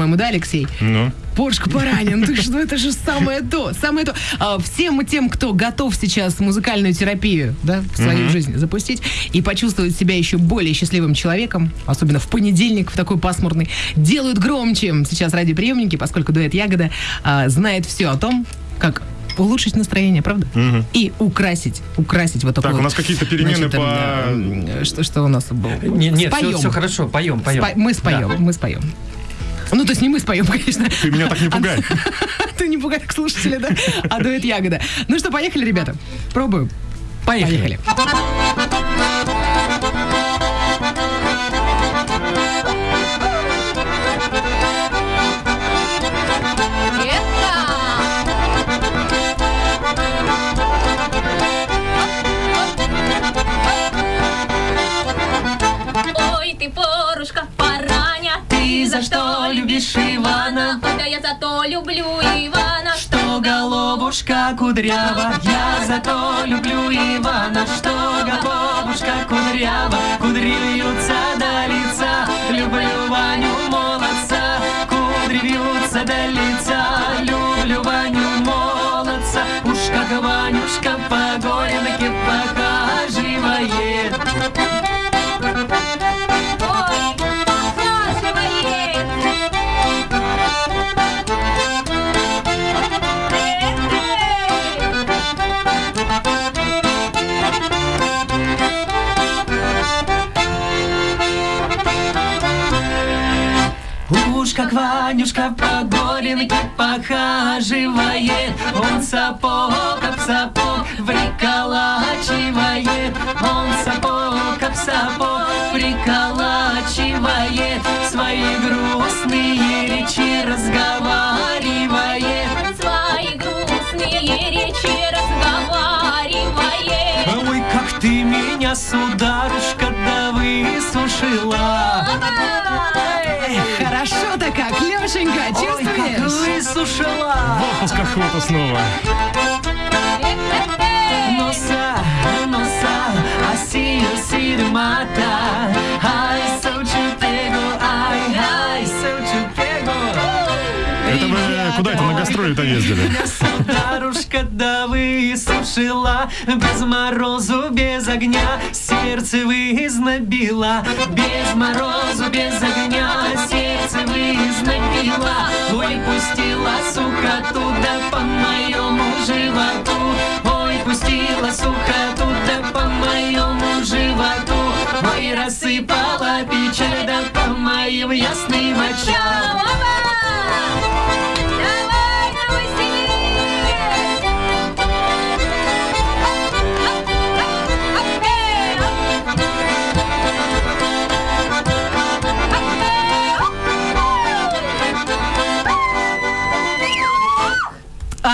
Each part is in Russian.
по-моему, да, Алексей? Ну. Порш Паранин, ты что, это же самое то, самое то. А, всем тем, кто готов сейчас музыкальную терапию, да, в свою Мгм. жизнь запустить и почувствовать себя еще более счастливым человеком, особенно в понедельник, в такой пасмурный, делают громче сейчас радиоприемники, поскольку дуэт Ягода а, знает все о том, как улучшить настроение, правда? Мгм. И украсить, украсить вот такой Так, у вот, нас какие-то перемены значит, по... Что, что у нас было? Не- Нет, Споем. все, хорошо, поем, поем. Спа- мы споем, Да. мы споем. Ну, то есть не мы споем, конечно. Ты меня так не пугай. Ты не пугай как слушатели, да? А дует ягода. Ну что, поехали, ребята? Пробуем. Поехали. Поехали. Кудрява, я зато люблю Ивана, что головушка кудрява, кудри вьются до лица, люблю Ваню молодца, кудри вьются до лица, люблю Ваню молодца, Эх, Хорошо-то как, Лешенька, Ой, как чувствуешь? высушила. В отпуск охота снова. Носа, носа, асию сирмата. Ай, соучупего, Вы куда это на гастроли-то ездили? Меня сударушка да высушила Без морозу, без огня Сердце вызнобила. Без морозу, без огня Сердце вызнобила. Ой, пустила сухоту Да по моему животу. Ой, пустила сухоту Да по моему животу. Ой, рассыпала печаль Да по моим ясным очам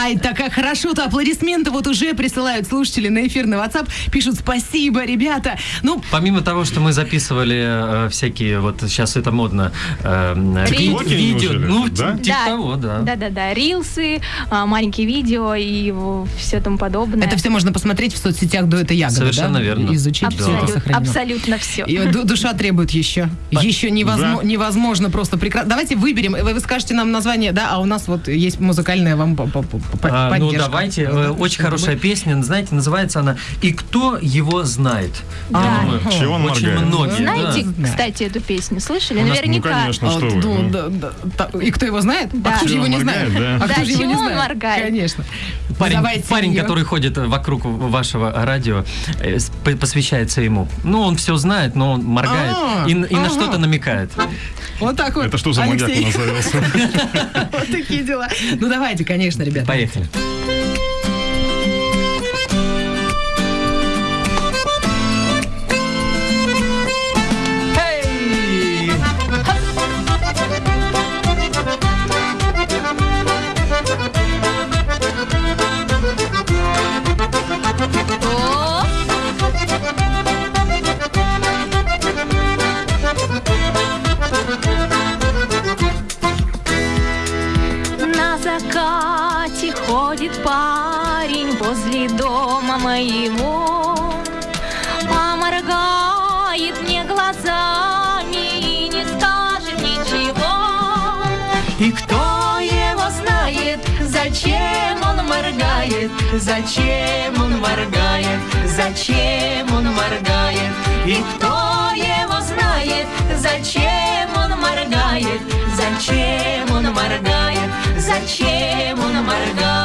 Ай, так как хорошо-то аплодисменты вот уже присылают слушатели на эфир на WhatsApp. Пишут спасибо, ребята. Ну, Помимо того, что мы записывали э, всякие, вот сейчас это модно, э, видео, неужели? ну, Да? типа того, да. Да-да-да, рилсы, а, маленькие видео и все тому подобное. это все можно посмотреть в соцсетях до этой ягоды, Совершенно да? верно. Изучить все это Абсолют- сохранено. абсолютно все. И ду- душа требует еще. Еще невозможно, Да. невозможно просто прекрасно. Давайте выберем. Вы, вы скажете нам название, да, а у нас вот есть музыкальная вам по- по- по- по- А, ну давайте, э, Да, очень чтобы хорошая мы- песня, знаете, называется она «И кто его знает?» Я А, думаю, Чего он очень моргает? многие, Знаете, да. кстати, эту песню слышали? У нас- Ну, Наверняка. конечно, А, что вы. ну, ну. да, да, та- и кто его знает? Да. А кто же его не знает? да. А Да, кто его чего не он моргает? Конечно. Парень, Давайте парень её. который ходит вокруг вашего радио, э, посвящается ему. Ну, он все знает, но он моргает А, и, и на ага. что-то намекает. Вот так вот. Это что за маньяк у нас завелся? Вот такие дела. Ну давайте, конечно, ребята. Поехали. Petra. Моргает, зачем он моргает, зачем он моргает. И кто его знает, зачем он моргает, зачем он моргает, зачем он моргает.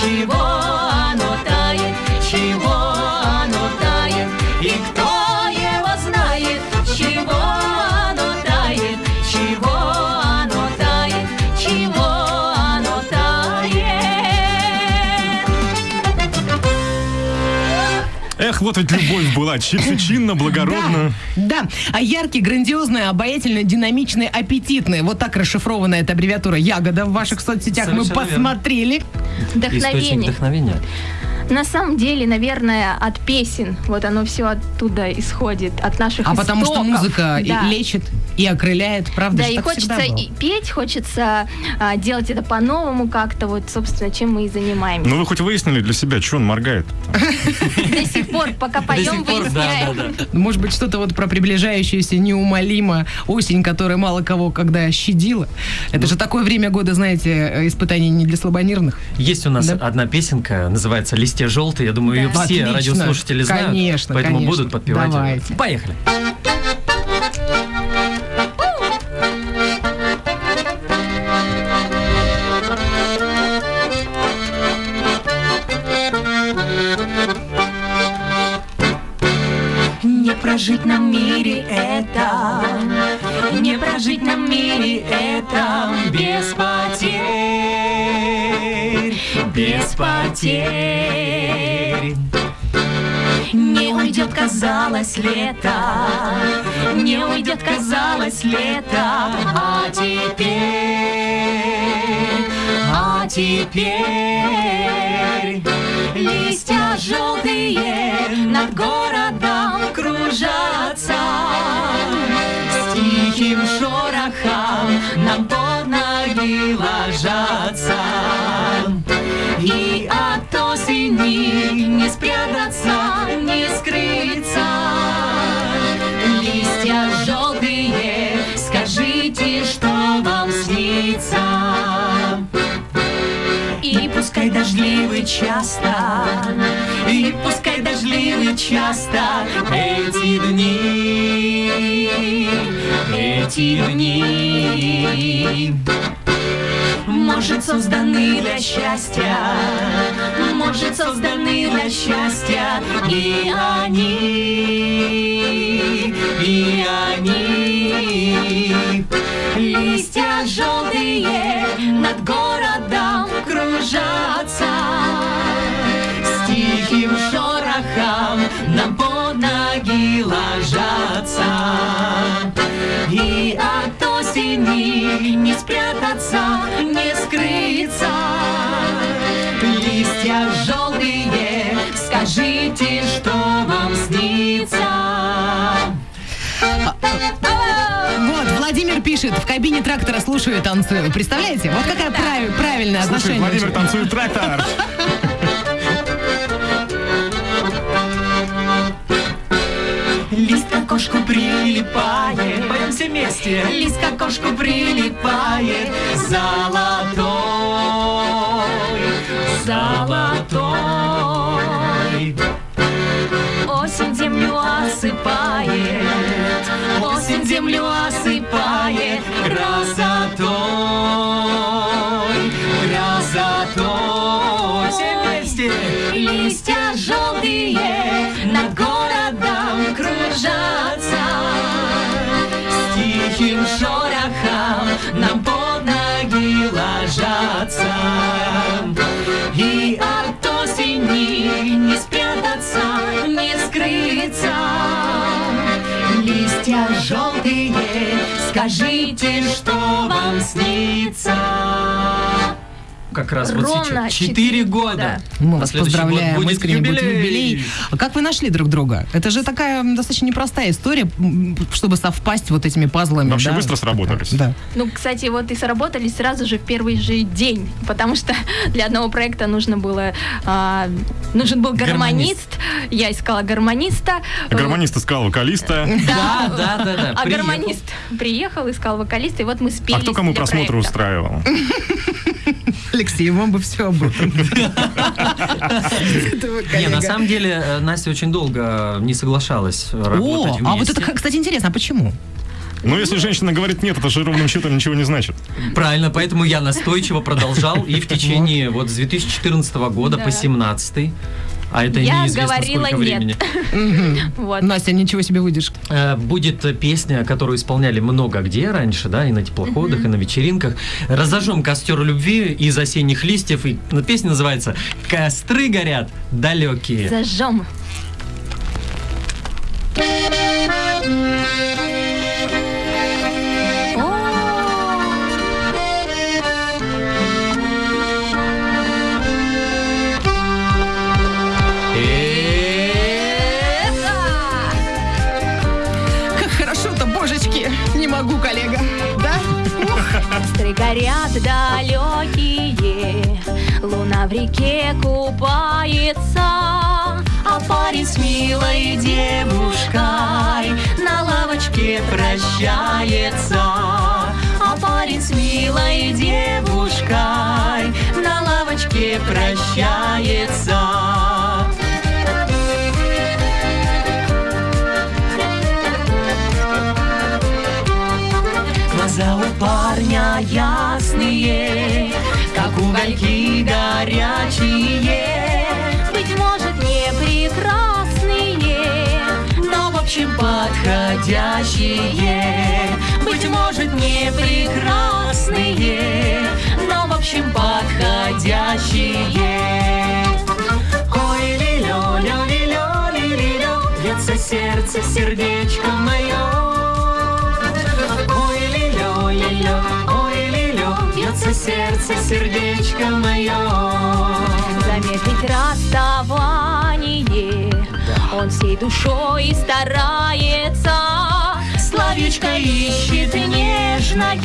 Тает, чего вот ведь любовь была, чи- чинно, благородно. Да, а яркий, грандиозный, обаятельный, динамичный, аппетитный. Вот так расшифрована эта аббревиатура «Ягода» в ваших соцсетях. Мы посмотрели. Источник Вдохновение. вдохновения. На самом деле, наверное, от песен. Вот оно все оттуда исходит, от наших А потому что истоков. музыка и Да. лечит и окрыляет, правда Да, же и так хочется и петь, хочется а, делать это по-новому как-то. Вот, собственно, чем мы и занимаемся. Ну вы хоть выяснили для себя, что он моргает? До сих пор, пока поем, выясняем. да. Может быть, что-то вот про приближающуюся неумолимо осень, которая мало кого когда щадила. Это же такое время года, знаете, э, испытаний не для слабонервных. Есть у нас одна песенка, называется «Листья желтые». Я думаю, ее Да. все Отлично. радиослушатели знают. Конечно, Поэтому конечно. будут подпевать. Давайте. Поехали. Не прожить нам мире это, не прожить нам мире это без потерь, без потерь. Не уйдет, казалось, лето, не уйдет, казалось, лето, а теперь, а теперь листья желтые над городом кружатся с тихим шорохом нам под ноги ложатся. Дождливы часто, и пускай дождливы часто эти дни, эти дни. Может, созданы для счастья, может, созданы для счастья, и они, и они. Листья желтые над городом кружатся С тихим шорохом нам под ноги ложатся. И от осени не спрятаться, не скрыться. Листья желтые, скажите, что вам снится? Вот, Владимир пишет, в кабине трактора слушаю и танцую. Представляете? Вот какая прави- правильное Слушай, отношение. Владимир танцует трактор. Лист кокошка кошку прилипает. Поем все вместе. Лист к окошку прилипает Золотой Золотой скажите, что вам снится Как раз вот Ровно сейчас. Четыре года. года. Мы вас следующий год поздравляем, будет искренне будет юбилей. юбилей. А Как вы нашли друг друга? Это же такая достаточно непростая история, чтобы совпасть вот этими пазлами. Вообще да? быстро сработались. Да. Ну, кстати, вот и сработали сразу же в первый же день, потому что для одного проекта нужно было а, нужен был гармонист. Я искала гармониста. А Гармонист искал вокалиста. Да, да, да, да. А Приехал. гармонист приехал, искал вокалиста, и вот мы спели. А кто кому просмотры устраивал? Алексей, вам бы все об этом. Не, на самом деле э, Настя очень долго не соглашалась работать О, вместе. а вот это, кстати, интересно, а почему? Но если женщина говорит нет, это же ровным счетом ничего не значит. Правильно, поэтому я настойчиво продолжал и в течение вот с 2014 года Да. по 17 а это Я неизвестно говорила сколько нет. времени. Вот. Настя, ничего себе выйдешь. Э, Будет песня, которую исполняли много где раньше, да, и на теплоходах, и на вечеринках. Разожжем костер любви из осенних листьев. И ну, песня называется «Костры горят далекие». Зажжем. Как Костры горят далекие, луна в реке купается, а парень с милой девушкой на лавочке прощается. А парень с милой девушкой на лавочке прощается. Ясные, как угольки горячие. Быть может, не прекрасные, но в общем подходящие. Быть может, не прекрасные, но в общем подходящие. Ой, лилё, лё, лилё, лилё, бьется сердце, сердечко мое. Бьется сердце, сердечко мое. Замедлить расставание, он всей душой старается. Словечко ищет нежное,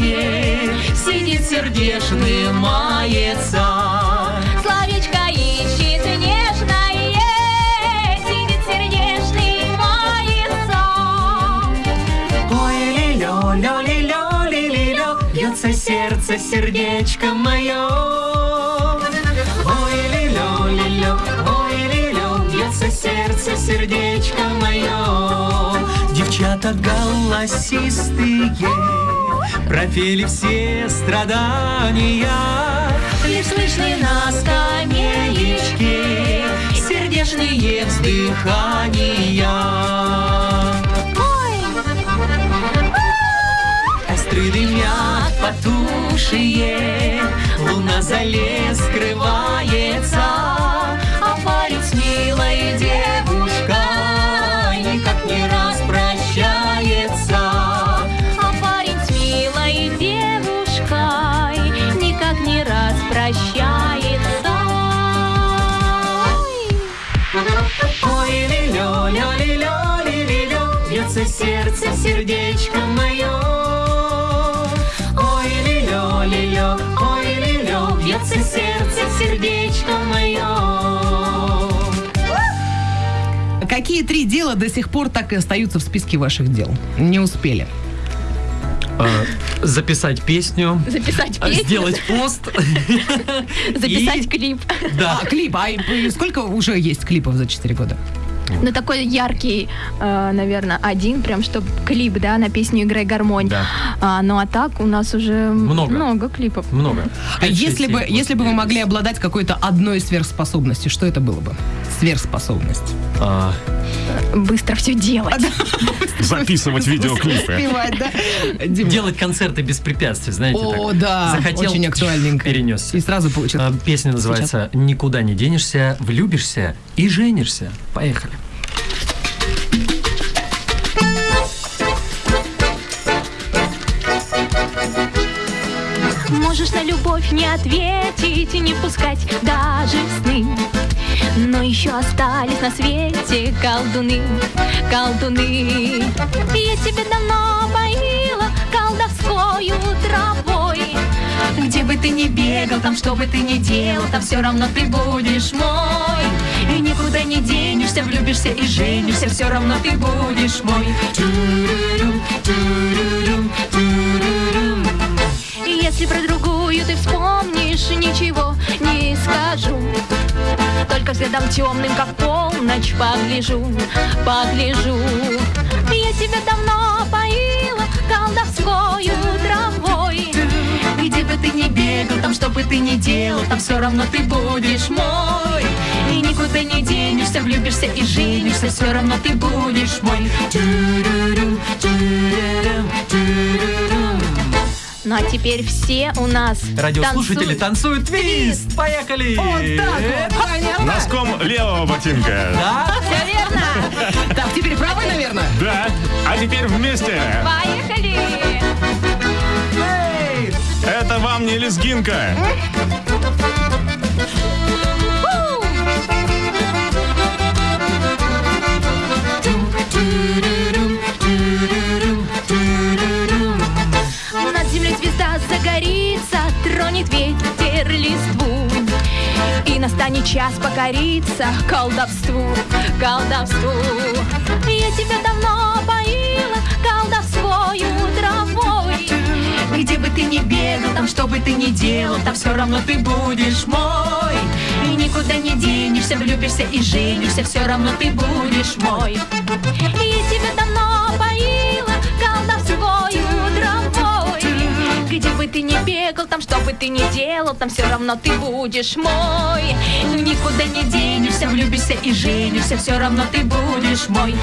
сидит сердечным мается. Словечко ищет сердце, сердечко мое. Ой, лилё, лилё, ой, лилё, бьется сердце, сердечко мое. Девчата голосистые пропели все страдания. Лишь слышны на скамеечке сердечные вздыхания. Костры дымят потухшие, Луна за лес скрывается, А парень с милой девушкой Никак не распрощается. А парень с милой девушкой Никак не распрощается. Ой, лилё, лё, лилё, лилё, бьется сердце, сердечко мое. Ой, лилё, бьется сердце, сердечко мое. Какие три дела до сих пор так и остаются в списке ваших дел? Не успели. Э, Записать песню. Записать а, песню, Сделать пост. записать и- клип. Да. А, клип. А сколько уже есть клипов за 4 года? Ну, такой яркий, э, наверное, один, прям, чтобы клип, да, на песню «Играй гармонь». Да. А, ну, а так у нас уже Много. много клипов. Много. А если бы, если бы вы могли обладать какой-то одной сверхспособностью, что это было бы? Сверхспособность. А, Быстро все делать. Записывать видеоклипы. Успевать, да? Делать концерты без препятствий, знаете. О, так. да, Захотел, очень актуальненько. Перенесся. И сразу получил. А, Песня называется «Никуда не денешься, влюбишься и женишься». Поехали. Можешь на любовь не ответить и не пускать даже сны. Но еще остались на свете колдуны, колдуны. Я тебя давно поила колдовскою травой. Где бы ты ни бегал, там что бы ты ни делал, там все равно ты будешь мой. И никуда не денешься, влюбишься и женишься, все равно ты будешь мой. Если про другую ты вспомнишь, ничего не скажу. Только взглядом темным, как полночь, погляжу, погляжу. Я тебя давно поила колдовскою травой. Где бы ты ни бегал, там что бы ты ни делал, там все равно ты будешь мой. И никуда не денешься, влюбишься и женишься, все равно ты будешь мой. Ту-ру-рум, ту-ру-рум, ту-ру-рум. Ну а теперь все у нас Радиослушатели танцуют. танцуют твист. Поехали. Вот так вот, понятно. Носком левого ботинка. Да? Все верно. Так, теперь правый, наверное? Да. А теперь вместе. Поехали. Это вам не лезгинка. Над Настанет час покориться колдовству, колдовству. Я тебя давно поила колдовскою травой. Где бы ты ни бегал, там что бы ты ни делал, там все равно ты будешь мой. И никуда не денешься, влюбишься и женишься, все равно ты будешь мой. Я тебя давно поила ты ни бегал, там что бы ты ни делал, там все равно ты будешь мой. Никуда не денешься, влюбишься и женишься, все равно ты будешь мой.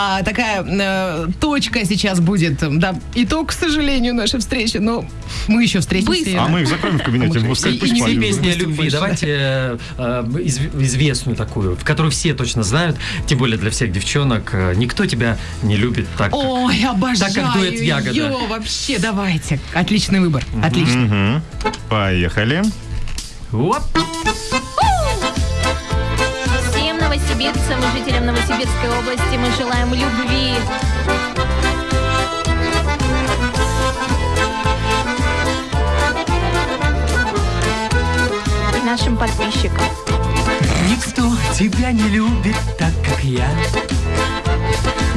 А, такая э, точка сейчас будет. Да, итог, к сожалению, нашей встречи. Но мы еще встретимся. А мы их закроем в кабинете, пускай И- пусть и не песни о любви. Давайте э, э, изв- известную такую, в которую все точно знают, тем более для всех девчонок. э, Никто тебя не любит так. как- Ой, обожаю. Так как дуэт «Ягода». Ё, вообще, давайте. Отличный выбор. Отлично. Мгм. Поехали. Оп. Всем новосибирцам и жителям Новосибирской области мы желаем любви. Нашим подписчикам. Никто тебя не любит так, как я.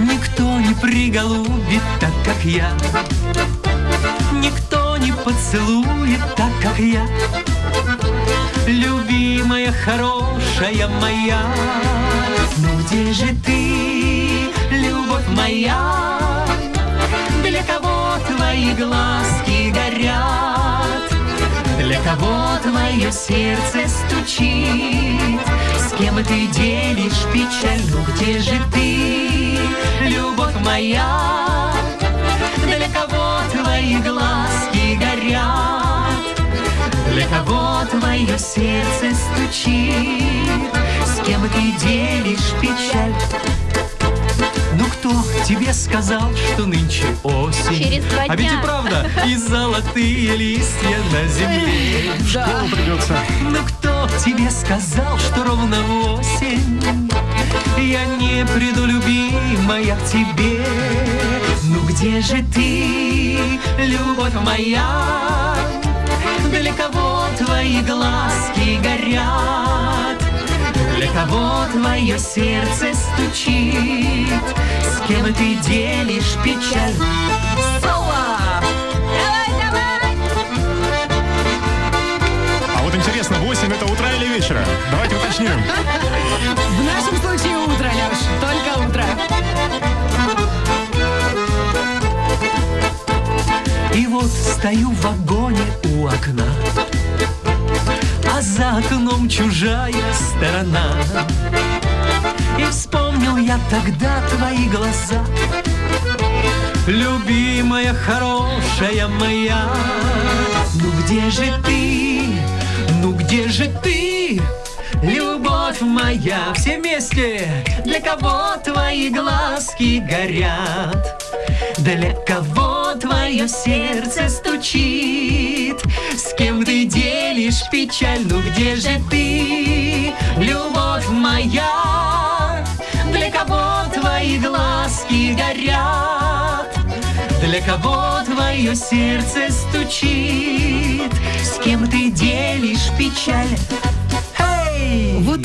Никто не приголубит так, как я. Никто не поцелует так, как я. Любимая, хорошая моя. Ну где же ты, любовь моя? Для кого твои глазки горят? Для кого твое сердце стучит? С кем ты делишь печаль? Ну где же ты, любовь моя? Для кого твои глазки горят? Для кого твое сердце стучит? С кем ты делишь печаль? Кто тебе сказал, что нынче осень? Через два А ведь и дня. правда, и золотые листья на земле. Школу придется. Ну кто тебе сказал, что ровно в осень Я не приду, любимая, к тебе Ну где же ты, любовь моя? Для кого твои глазки горят? Кого твое сердце стучит? С кем ты делишь печаль? Соло! А вот интересно, 8 это утра или вечера? Давайте уточним. В нашем случае утро, Леш, только утро. И вот стою в вагоне у окна За окном чужая сторона. И вспомнил я тогда твои глаза. Любимая, хорошая моя. Ну где же ты, ну где же ты? Любовь моя, все вместе Для кого твои глазки горят для кого твое сердце стучит? С кем ты делишь печаль? Ну где же ты, любовь моя? Для кого твои глазки горят? Для кого твое сердце стучит? С кем ты делишь печаль? Эй! Вот